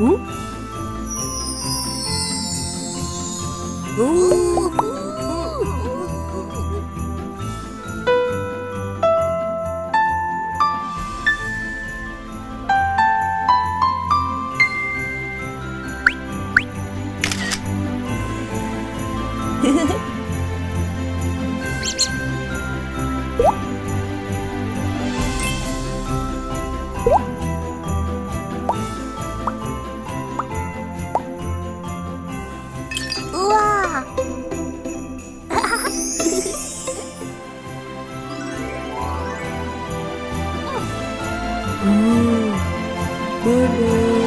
오? 오! 우와! Ooh, bye-bye.